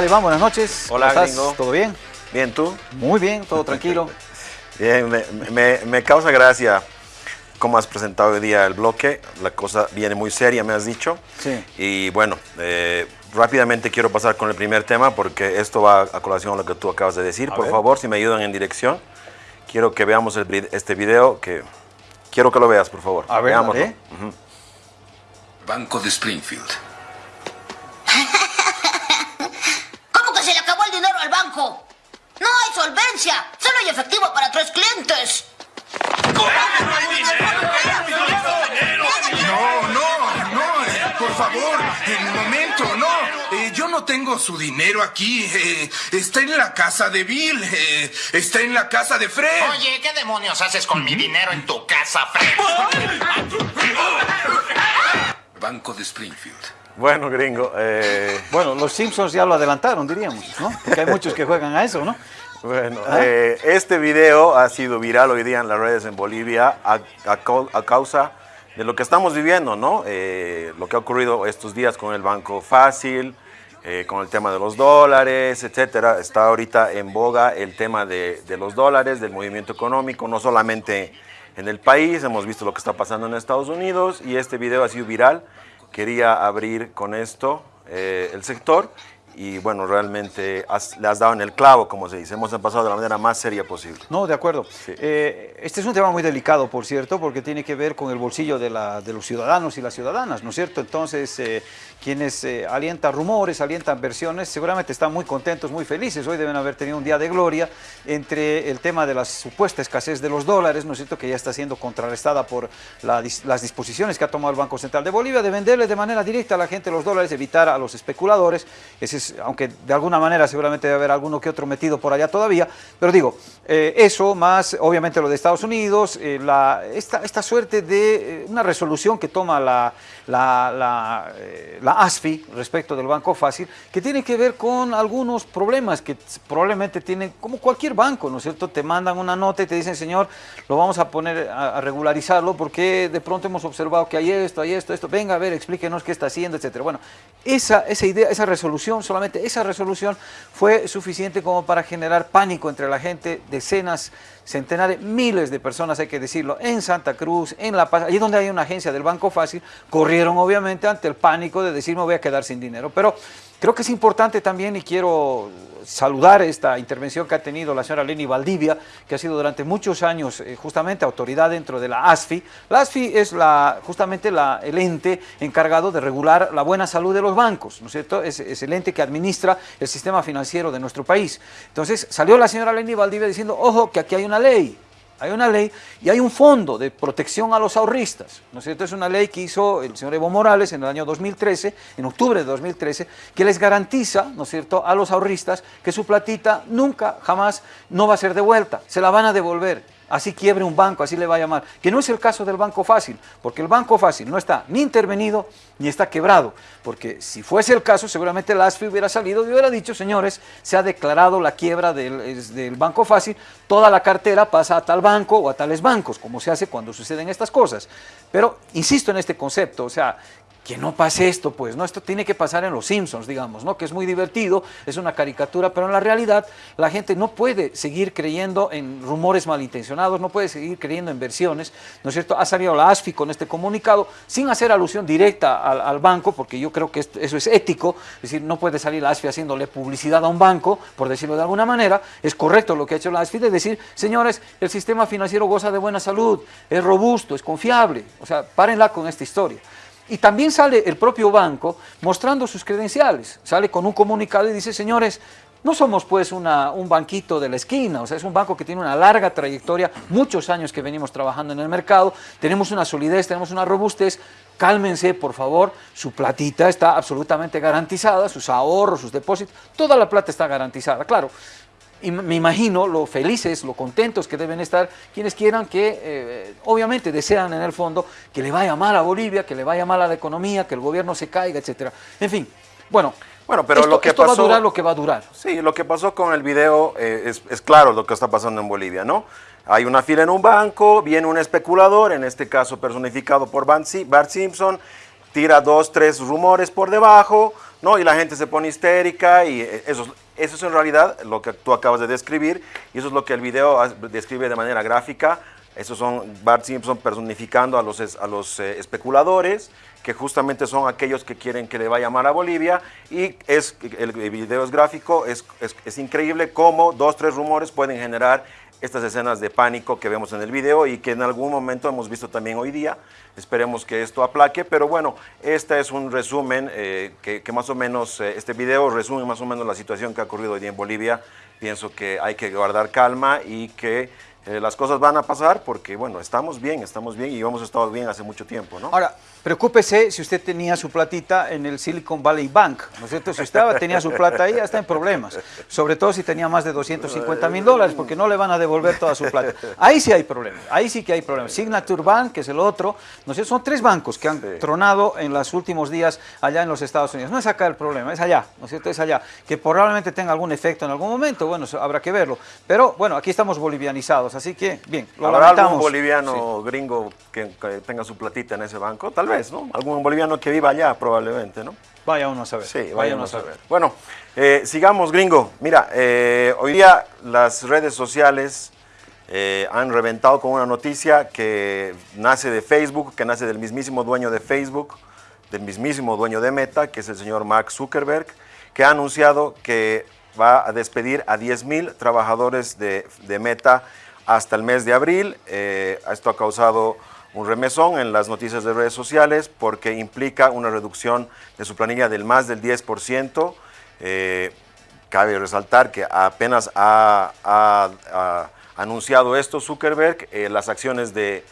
¿Qué tal, Iván? Buenas noches. Hola, ¿Cómo gringo. ¿Todo bien? Bien, ¿tú? Muy bien, todo tranquilo. Bien, me, me- me causa gracia cómo has presentado hoy día el bloque. La cosa viene muy seria, me has dicho. Sí. Y bueno, eh, rápidamente quiero pasar con el primer tema porque esto va a colación a lo que tú acabas de decir. A Por ver. favor, si me ayudan en dirección, quiero que veamos el este video que quiero que lo veas, por favor. A ver, Veámoslo. ¿eh? Banco de Springfield. Solvencia. Solo hay efectivo para tres clientes. No, no, no, eh, por favor, en un momento, no. Eh, yo no tengo su dinero aquí. eh, está en la casa de Bill, eh, está en la casa de Fred. Oye, ¿qué demonios haces con mi dinero en tu casa, Fred? Banco de Springfield. Bueno, gringo. eh, Bueno, los Simpsons ya lo adelantaron, diríamos, ¿no? Porque hay muchos que juegan a eso, ¿no? Bueno, ¿Ah? eh, este video ha sido viral hoy día en las redes en Bolivia a, a cau- a causa de lo que estamos viviendo, ¿no? Eh, lo que ha ocurrido estos días con el Banco Fácil, eh, con el tema de los dólares, etcétera. Está ahorita en boga el tema de, de los dólares, del movimiento económico, no solamente en el país, hemos visto lo que está pasando en Estados Unidos y este video ha sido viral. Quería abrir con esto eh, el sector y bueno, realmente has- le has dado en el clavo, como se dice. Hemos pasado de la manera más seria posible. No, de acuerdo. Eh, este es un tema muy delicado, por cierto, porque tiene que ver con el bolsillo de, la- de los ciudadanos y las ciudadanas, ¿no es cierto? Entonces, eh, quienes eh, alientan rumores, alientan versiones, seguramente están muy contentos, muy felices. Hoy deben haber tenido un día de gloria entre el tema de la supuesta escasez de los dólares, ¿no es cierto?, que ya está siendo contrarrestada por la las disposiciones que ha tomado el Banco Central de Bolivia de venderle de manera directa a la gente los dólares, evitar a los especuladores. Ese aunque de alguna manera seguramente debe haber alguno que otro metido por allá todavía, pero digo, eh, eso más obviamente lo de Estados Unidos, eh, esta, esta suerte de eh, una resolución que toma la, la, la ASFI respecto del Banco Fácil, que tiene que ver con algunos problemas que probablemente tienen, como cualquier banco, ¿no es cierto? Te mandan una nota y te dicen, señor, lo vamos a poner a, a regularizarlo porque de pronto hemos observado que hay esto, hay esto, esto, venga a ver, explíquenos qué está haciendo, etcétera. Bueno, esa, esa idea, esa resolución, solamente esa resolución fue suficiente como para generar pánico entre la gente, decenas, centenares, miles de personas, hay que decirlo, en Santa Cruz, en La Paz, allí donde hay una agencia del Banco Fácil, corrieron obviamente ante el pánico de decir me voy a quedar sin dinero. Pero creo que es importante también y quiero saludar esta intervención que ha tenido la señora Leni Valdivia, que ha sido durante muchos años eh, justamente autoridad dentro de la ASFI. La ASFI es la, justamente la, el ente encargado de regular la buena salud de los bancos, ¿no es cierto? Es, es el ente que administra el sistema financiero de nuestro país. Entonces salió la señora Leni Valdivia diciendo, ojo, que aquí hay una ley, hay una ley y hay un fondo de protección a los ahorristas, ¿no es cierto? Es una ley que hizo el señor Evo Morales en el año 2013, en octubre de 2013, que les garantiza, ¿no cierto?, a los ahorristas que su platita nunca, jamás, no va a ser devuelta, se la van a devolver. Así quiebre un banco, así le va a llamar. Que no es el caso del Banco Fácil, porque el Banco Fácil no está ni intervenido ni está quebrado. Porque si fuese el caso, seguramente la ASFI hubiera salido y hubiera dicho, señores, se ha declarado la quiebra del, del Banco Fácil, toda la cartera pasa a tal banco o a tales bancos, como se hace cuando suceden estas cosas. Pero insisto en este concepto, o sea, que no pase esto, pues, ¿no? Esto tiene que pasar en Los Simpsons, digamos, ¿no? Que es muy divertido, es una caricatura, pero en la realidad la gente no puede seguir creyendo en rumores malintencionados, no puede seguir creyendo en versiones, ¿no es cierto? Ha salido la ASFI con este comunicado sin hacer alusión directa al, banco, porque yo creo que eso es ético, es decir, no puede salir la ASFI haciéndole publicidad a un banco, por decirlo de alguna manera, es correcto lo que ha hecho la ASFI de decir, señores, el sistema financiero goza de buena salud, es robusto, es confiable, o sea, párenla con esta historia. Y también sale el propio banco mostrando sus credenciales, sale con un comunicado y dice, señores, no somos pues un banquito de la esquina, o sea, es un banco que tiene una larga trayectoria, muchos años que venimos trabajando en el mercado, tenemos una solidez, tenemos una robustez, cálmense por favor, su platita está absolutamente garantizada, sus ahorros, sus depósitos, toda la plata está garantizada, claro. Y me imagino lo felices, lo contentos que deben estar quienes quieran que, eh, obviamente, desean en el fondo que le vaya mal a Bolivia, que le vaya mal a la economía, que el gobierno se caiga, etcétera. En fin, bueno, Bueno, pero esto, lo que esto va a durar lo que va a durar. Sí, lo que pasó con el video eh, es, es claro lo que está pasando en Bolivia, ¿no? Hay una fila en un banco, viene un especulador, en este caso personificado por Bart Simpson, tira dos, tres rumores por debajo, No, y la gente se pone histérica y eh, eso, es- eso es en realidad lo que tú acabas de describir y eso es lo que el video describe de manera gráfica. Esos son Bart Simpson personificando a los, a los eh, especuladores, que justamente son aquellos que quieren que le vaya mal a Bolivia. Y es, el video es gráfico, es, es- es increíble cómo dos, tres rumores pueden generar estas escenas de pánico que vemos en el video y que en algún momento hemos visto también hoy día. Esperemos que esto aplaque, pero bueno, este es un resumen eh, que, más o menos, eh, este video resume más o menos la situación que ha ocurrido hoy día en Bolivia. Pienso que hay que guardar calma y que eh, las cosas van a pasar porque, bueno, estamos bien, estamos bien y hemos estado bien hace mucho tiempo, ¿no? Ahora, preocúpese si usted tenía su platita en el Silicon Valley Bank, ¿no es cierto? Si usted tenía su plata ahí, ya está en problemas. Sobre todo si tenía más de 250 mil dólares, porque no le van a devolver toda su plata. Ahí sí hay problemas, ahí sí que hay problemas. Signature Bank, que es el otro, ¿no es cierto? Son tres bancos que han tronado en los últimos días allá en los Estados Unidos. No es acá el problema, es allá, ¿no es cierto? Es allá. Que probablemente tenga algún efecto en algún momento, bueno, habrá que verlo. Pero bueno, aquí estamos bolivianizados, así que, bien, lo ¿Habrá lamentamos. algún boliviano gringo que, que tenga su platita en ese banco? Tal vez, ¿no? Algún boliviano que viva allá, probablemente, ¿no? Vaya uno a saber. Sí, vaya uno a saber. Bueno, eh, sigamos, gringo. Mira, eh, hoy día las redes sociales eh, han reventado con una noticia que nace de Facebook, que nace del mismísimo dueño de Facebook, del mismísimo dueño de Meta, que es el señor Mark Zuckerberg, que ha anunciado que va a despedir a 10 mil trabajadores de, de Meta hasta el mes de abril. Eh, esto ha causado un remesón en las noticias de redes sociales porque implica una reducción de su planilla del más del 10%. Eh, cabe resaltar que apenas ha, anunciado esto Zuckerberg, eh, las acciones de,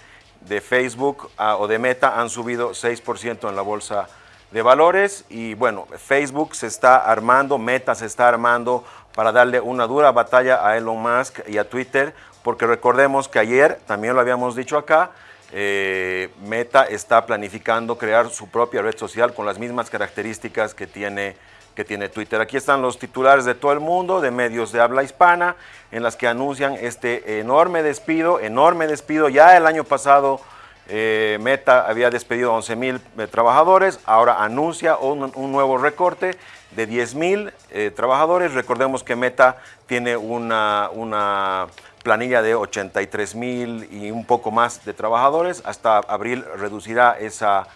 de Facebook ah, o de Meta han subido 6% en la bolsa de valores y bueno, Facebook se está armando, Meta se está armando para darle una dura batalla a Elon Musk y a Twitter, porque recordemos que ayer, también lo habíamos dicho acá, eh, Meta está planificando crear su propia red social con las mismas características que tiene, que tiene Twitter. Aquí están los titulares de todo el mundo, de medios de habla hispana, en las que anuncian este enorme despido, enorme despido. Ya el año pasado eh, Meta había despedido a 11 mil trabajadores, ahora anuncia un, nuevo recorte de 10 mil eh, trabajadores. Recordemos que Meta tiene una, una planilla de 83 mil y un poco más de trabajadores. Hasta abril reducirá esa,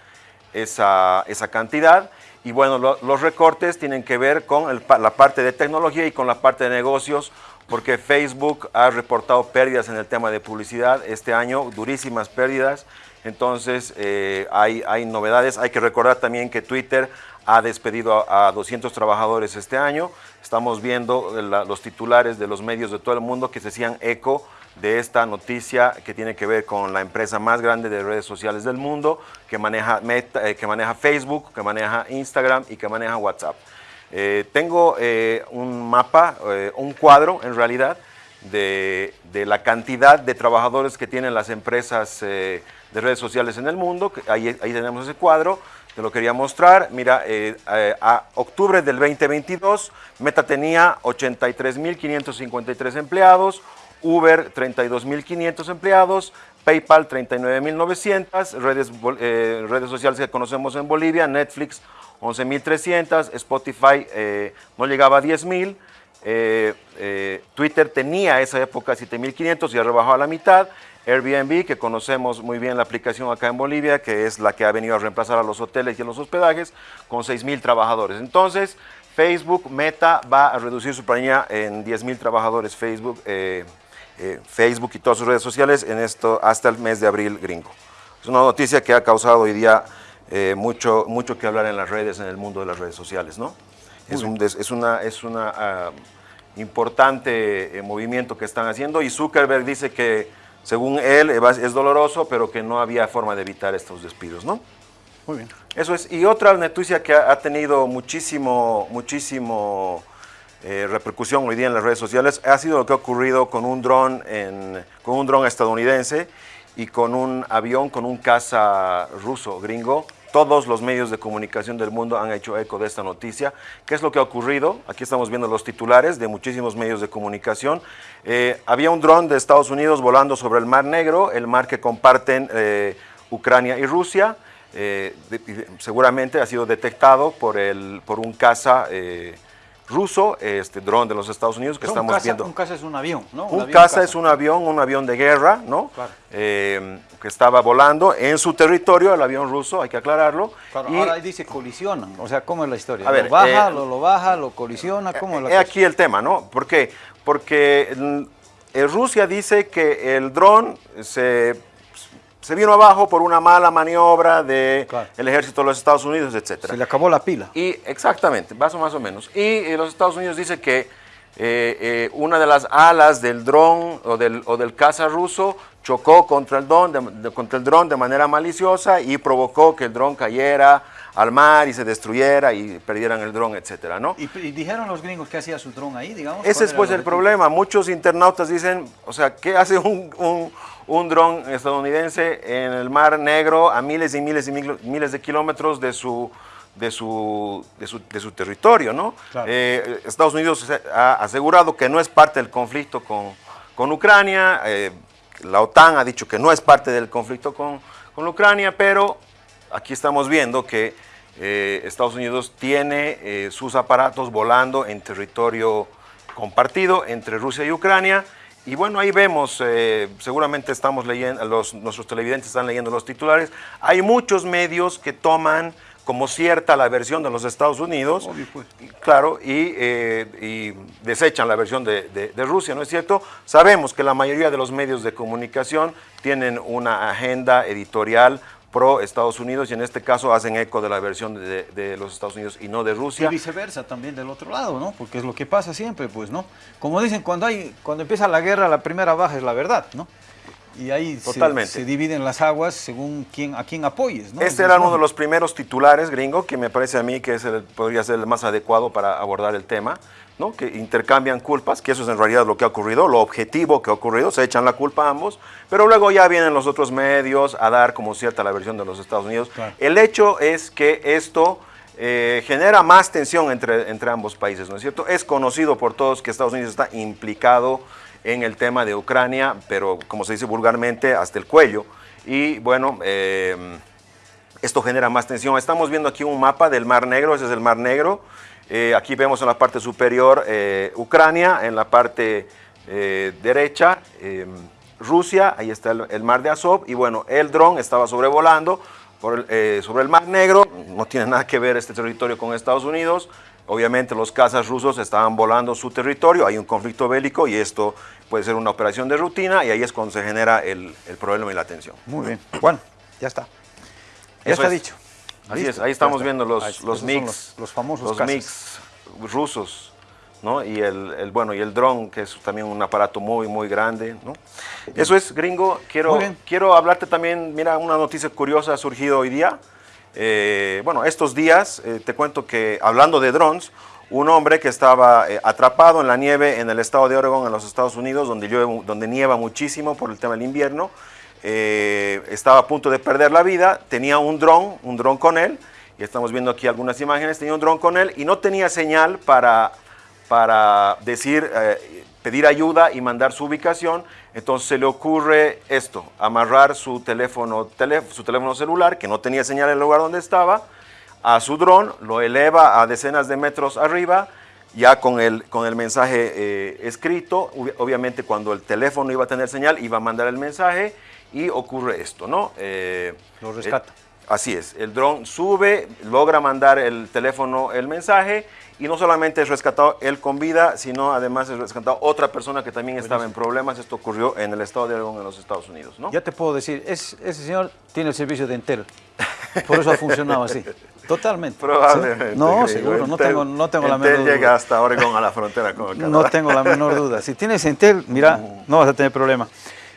esa, esa cantidad. Y bueno, lo- los recortes tienen que ver con el la parte de tecnología y con la parte de negocios, porque Facebook ha reportado pérdidas en el tema de publicidad este año, durísimas pérdidas. Entonces, eh, hay, hay novedades. Hay que recordar también que Twitter ha despedido a, a 200 trabajadores este año. Estamos viendo la- los titulares de los medios de todo el mundo que se hacían eco de esta noticia que tiene que ver con la empresa más grande de redes sociales del mundo, que maneja, eh, que maneja Facebook, que maneja Instagram y que maneja WhatsApp. Eh, tengo eh, un mapa, eh, un cuadro en realidad, de, la cantidad de trabajadores que tienen las empresas eh, de redes sociales en el mundo. ahí tenemos ese cuadro, te lo quería mostrar. Mira, eh, eh, a octubre del 2022, Meta tenía 83.553 empleados, Uber 32.500 empleados, PayPal 39.900, redes, eh, redes sociales que conocemos en Bolivia, Netflix 11.300, Spotify eh, no llegaba a 10.000, eh, eh, Twitter tenía esa época 7.500 y ha rebajado a la mitad, Airbnb, que conocemos muy bien la aplicación acá en Bolivia, que es la que ha venido a reemplazar a los hoteles y a los hospedajes, con 6.000 trabajadores. Entonces, Facebook, Meta, va a reducir su planilla en 10.000 trabajadores Facebook, eh, eh, Facebook y todas sus redes sociales en esto hasta el mes de abril gringo. Es una noticia que ha causado hoy día eh, mucho, mucho que hablar en las redes, en el mundo de las redes sociales, ¿no? Es, un es una, es una ah, importante eh, movimiento que están haciendo y Zuckerberg dice que según él es doloroso, pero que no había forma de evitar estos despidos, ¿no? Muy bien. Eso es. Y otra noticia que ha, tenido muchísimo, muchísimo eh, repercusión hoy día en las redes sociales ha sido lo que ha ocurrido con un dron, con un dron estadounidense y con un avión, con un caza ruso gringo. Todos los medios de comunicación del mundo han hecho eco de esta noticia. ¿Qué es lo que ha ocurrido? Aquí estamos viendo los titulares de muchísimos medios de comunicación. Eh, había un dron de Estados Unidos volando sobre el Mar Negro, el mar que comparten eh, Ucrania y Rusia. eh, seguramente ha sido detectado por, el, por un caza ruso, este dron de los Estados Unidos que Un estamos viendo. Un caza es un avión, ¿no? Un avión caza es un avión, un avión de guerra, ¿no? Claro. Eh, que estaba volando en su territorio, el avión ruso, hay que aclararlo. Claro, y ahora dice colisionan, o sea, ¿cómo es la historia? A ver, lo baja, eh, lo, lo baja, lo colisiona, ¿cómo es la cosa? aquí el tema, ¿no? ¿Por qué? Porque eh, Rusia dice que el dron se, se vino abajo por una mala maniobra del Claro. ejército de los Estados Unidos, etcétera. Se le acabó la pila. Y exactamente, más o más o menos. Y eh, los Estados Unidos dice que eh, eh, una de las alas del dron o del, o del caza ruso chocó contra el, dron de, de- contra el dron de manera maliciosa y provocó que el dron cayera al mar y se destruyera y perdieran el dron, etcétera, ¿no? ¿Y, y dijeron los gringos que hacía su dron ahí, digamos? Ese ¿Cuál es pues el problema. Muchos internautas dicen, o sea, ¿qué hace un, un, un dron estadounidense en el Mar Negro a miles y miles y mil- miles de kilómetros de su, de su, de su, de su territorio, ¿no? Claro. Eh, Estados Unidos ha asegurado que no es parte del conflicto con, con Ucrania. eh, la OTAN ha dicho que no es parte del conflicto con, con Ucrania, pero aquí estamos viendo que eh, Estados Unidos tiene eh, sus aparatos volando en territorio compartido entre Rusia y Ucrania. Y bueno, ahí vemos, eh, seguramente estamos leyendo, los, nuestros televidentes están leyendo los titulares. Hay muchos medios que toman como cierta la versión de los Estados Unidos, Obvio, pues. y, claro, y, eh, y desechan la versión de, de- de Rusia, ¿no es cierto? Sabemos que la mayoría de los medios de comunicación tienen una agenda editorial pro Estados Unidos y en este caso hacen eco de la versión de, de los Estados Unidos y no de Y Rusia. viceversa también del otro lado, ¿no? Porque es lo que pasa siempre, pues, ¿no? Como dicen, cuando hay, cuando empieza la guerra, la primera baja es la verdad, ¿no? Y ahí se- dividen las aguas según quién, a quién apoyes, ¿no? Este era uno de los primeros titulares gringo que me parece a mí que es el- podría ser el más adecuado para abordar el tema, ¿no? que intercambian culpas, que eso es en realidad lo que ha ocurrido, lo objetivo que ha ocurrido, se echan la culpa a ambos, pero luego ya vienen los otros medios a dar como cierta la versión de los Estados Unidos. Claro. El hecho es que esto eh, genera más tensión entre, entre ambos países, ¿no es cierto? Es conocido por todos que Estados Unidos está implicado en el tema de Ucrania, pero como se dice vulgarmente, hasta el cuello. Y bueno, eh, esto genera más tensión. Estamos viendo aquí un mapa del Mar Negro, ese es el Mar Negro. Eh, aquí vemos en la parte superior eh, Ucrania, en la parte eh, derecha eh, Rusia, ahí está el, el Mar de Azov. Y bueno, el dron estaba sobrevolando por el- sobre el Mar Negro, no tiene nada que ver este territorio con Estados Unidos. Obviamente los cazas rusos estaban volando su territorio, hay un conflicto bélico y esto puede ser una operación de rutina y ahí es cuando se genera el, el problema y la tensión. Muy bien. Bueno, ya está. Ya Eso está es. dicho. Así Listo, es, ahí estamos viendo los, los mix, Los, los famosos los cazas. mix rusos, ¿no? Y el, el, bueno, y el dron, que es también un aparato muy, muy grande, ¿no? Eso es, gringo. Quiero, quiero hablarte también, mira, una noticia curiosa ha surgido hoy día. Eh, bueno, estos días, eh, te cuento que, hablando de drones, un hombre que estaba eh, atrapado en la nieve en el estado de Oregon, en los Estados Unidos, donde, llueve, donde nieva muchísimo por el tema del invierno, eh, estaba a punto de perder la vida, tenía un dron, un dron con él, y estamos viendo aquí algunas imágenes, tenía un dron con él y no tenía señal para, para decir, eh, pedir ayuda y mandar su ubicación, entonces se le ocurre esto, amarrar su teléfono, tele- su teléfono celular, que no tenía señal en el lugar donde estaba, a su dron, lo eleva a decenas de metros arriba, ya con el, con el mensaje eh, escrito, Ob- obviamente cuando el teléfono iba a tener señal, iba a mandar el mensaje y ocurre esto, ¿no? Eh, Lo rescata. eh, así es, el dron sube, logra mandar el teléfono el mensaje y no solamente es rescatado él con vida, sino además es rescatado otra persona que también estaba en problemas. Esto ocurrió en el estado de Oregon, en los Estados Unidos, ¿no? Ya te puedo decir, es- ese señor tiene el servicio de Entel. Por eso ha funcionado así. Totalmente. Probablemente. ¿Sí? No, seguro, no tengo, no tengo la menor llega duda. hasta Oregon a la frontera con el Canadá. No tengo la menor duda. Si tienes Entel, mira, no vas a tener problema.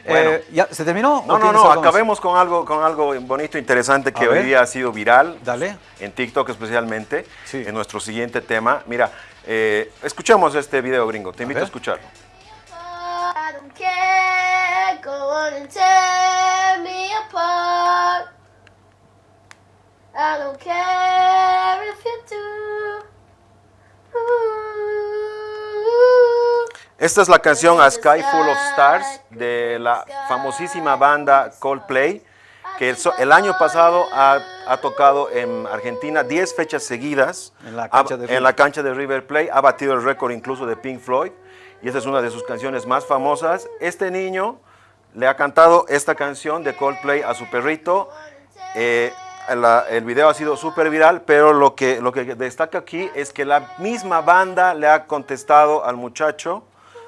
Bueno. Eh, ¿ya, ¿Se terminó? No, no, no, acabemos con algo, con algo bonito, interesante que A hoy ver. día ha sido viral. Dale. En TikTok especialmente, Sí. en nuestro siguiente tema. Mira, eh, escuchemos este video gringo, te invito a, ver. escucharlo. I don't care, go on and tear me apart. I don't care Esta es la canción A Sky Full of Stars de la famosísima banda Coldplay. que el, el año pasado ha, ha tocado en Argentina 10 fechas seguidas En la Ha- cancha de en River. la cancha de River Plate, ha batido el récord incluso de Pink Floyd y esta es una de sus canciones más famosas. Este niño le ha cantado esta canción de Coldplay a su perrito. Eh, la- el video ha sido súper viral, pero lo que, lo que destaca aquí es que la misma banda le ha contestado al muchacho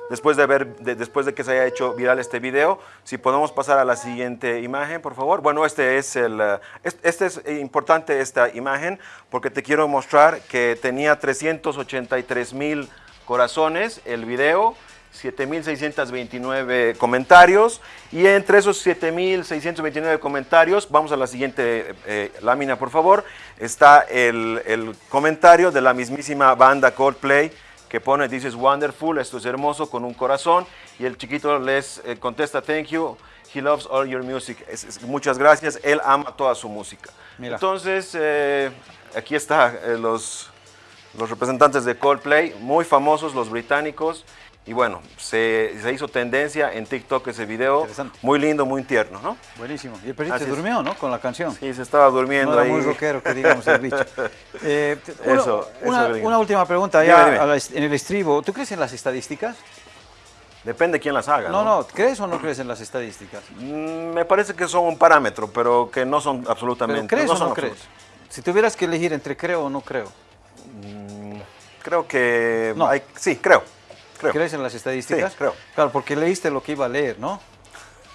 después de, ver, de- después de que se haya hecho viral este video. Si podemos pasar a la siguiente imagen, por favor. Bueno, este es el, eh, es- este es importante esta imagen porque te quiero mostrar que tenía 383 mil corazones el video. 7.629 comentarios y entre esos 7.629 comentarios, vamos a la siguiente eh, lámina por favor, está el comentario de la mismísima banda Coldplay que pone This is wonderful, esto es hermoso con un corazón y el chiquito les eh, contesta Thank you, he loves all your music, Es- es- muchas gracias, él ama toda su música. Mira. Entonces, eh, aquí está eh, los, los representantes de Coldplay, muy famosos, los británicos. Y bueno, se, se hizo tendencia en TikTok ese video, muy lindo, muy tierno, ¿no? Buenísimo. Y el perrito es. durmió, ¿no? Con la canción. Sí, se estaba durmiendo No era ahí. muy rockero, que digamos, el bicho. Eh, Eso, una, eso, una última pregunta ya dime. la en el estribo. ¿Tú crees en las estadísticas? Depende quién las haga, No, ¿no? no, ¿crees o no crees en las estadísticas? Mm, Me parece que son un parámetro, pero que no son absolutamente. ¿Pero crees o son no crees? absolutos. Si tuvieras que elegir entre creo o no creo, Creo que. No. hay- sí, creo. Creo. ¿crees en las estadísticas? Sí, creo. Claro, porque leíste lo que iba a leer, ¿no?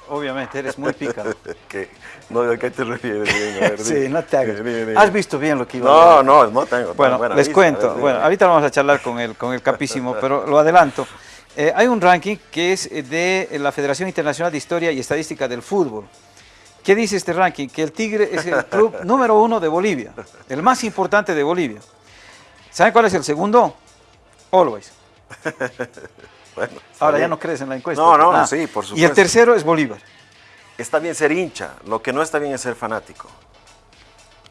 Obviamente, eres muy pícaro. ¿Qué? No, ¿A qué te refieres? gringo? A ver, sí, no te hagas. Has visto bien lo que iba a leer. no, no tengo. Bueno, buena les vista. cuento. Ver, Bueno, ahorita vamos a charlar con el, con el capísimo, pero lo adelanto. Eh, hay un ranking que es de la Federación Internacional de Historia y Estadística del Fútbol. ¿Qué dice este ranking? Que el Tigre es el club número uno de Bolivia, el más importante de Bolivia. ¿Saben cuál es el segundo? Always. Bueno, Ahora ya no crees en la encuesta. No, no, Ah, sí, por Y el supuesto. tercero es Bolívar. Está bien ser hincha, lo que no está bien es ser fanático.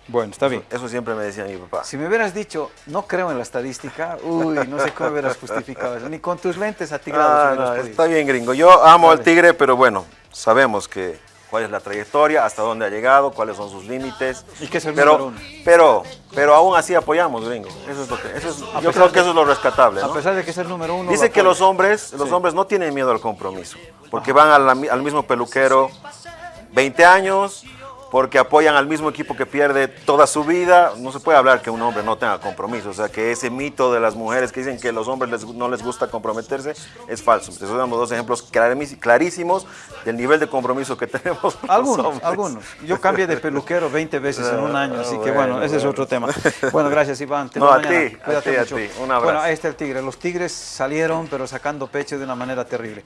Bueno, está bien. Eso siempre me decía mi papá. Si me hubieras dicho, no creo en la estadística, uy, no sé cómo hubieras justificado eso. Ni con tus lentes atigrados Ah, no, está bien, gringo. Yo amo al. Tigre, pero bueno, sabemos que cuál es la trayectoria, hasta dónde ha llegado, cuáles son sus límites. Y que es el pero, número uno. pero, pero aún así apoyamos, gringo. Eso es lo que, eso es- yo creo de- que eso es lo rescatable, A pesar de que es el número uno. Dice lo que los hombres, los Sí. hombres no tienen miedo al compromiso, porque van al mismo peluquero 20 años, porque apoyan al mismo equipo que pierde toda su vida. No se puede hablar que un hombre no tenga compromiso, o sea, que ese mito de las mujeres que dicen que los hombres les- no les gusta comprometerse es falso. Te damos dos ejemplos clarísimos del nivel de compromiso que tenemos. Algunos, algunos. Yo cambié de peluquero 20 veces en un año, así que bueno, bueno, ese es otro tema. Bueno, gracias Iván. Te No, a ti, a ti, a ti. Un abrazo. Bueno, ahí está el tigre. Los tigres salieron, pero sacando pecho de una manera terrible.